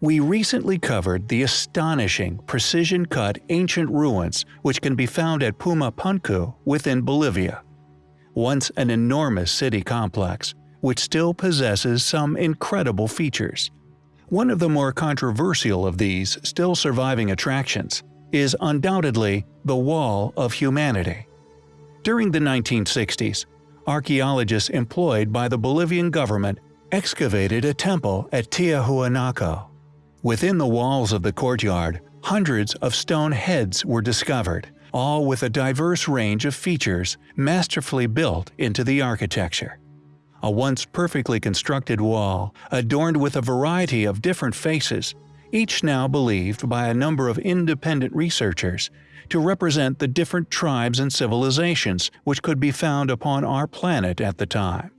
We recently covered the astonishing, precision-cut ancient ruins which can be found at Puma Punku within Bolivia. Once an enormous city complex, which still possesses some incredible features. One of the more controversial of these still surviving attractions is undoubtedly the Wall of Humanity. During the 1960s, archaeologists employed by the Bolivian government excavated a temple at Tiahuanaco. Within the walls of the courtyard, hundreds of stone heads were discovered, all with a diverse range of features masterfully built into the architecture. A once perfectly constructed wall, adorned with a variety of different faces, each now believed by a number of independent researchers to represent the different tribes and civilizations which could be found upon our planet at the time.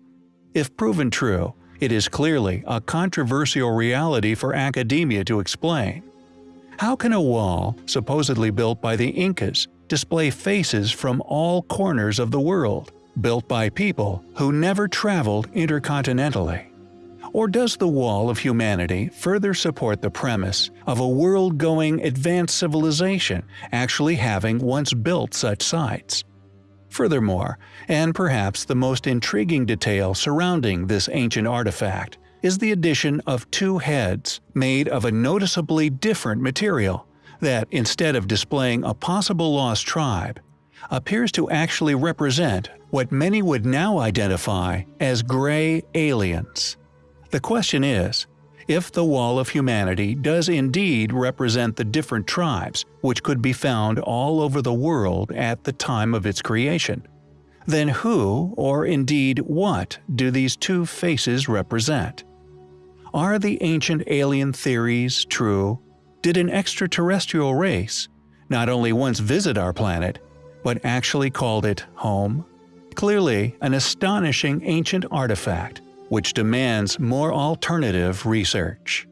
If proven true, it is clearly a controversial reality for academia to explain. How can a wall, supposedly built by the Incas, display faces from all corners of the world, built by people who never traveled intercontinentally? Or does the wall of humanity further support the premise of a world-going advanced civilization actually having once built such sites? Furthermore, and perhaps the most intriguing detail surrounding this ancient artifact, is the addition of two heads made of a noticeably different material that, instead of displaying a possible lost tribe, appears to actually represent what many would now identify as gray aliens. The question is, if the Wall of Humanity does indeed represent the different tribes which could be found all over the world at the time of its creation, then who, or indeed what, do these two faces represent? Are the ancient alien theories true? Did an extraterrestrial race not only once visit our planet, but actually called it home? Clearly an astonishing ancient artifact which demands more alternative research.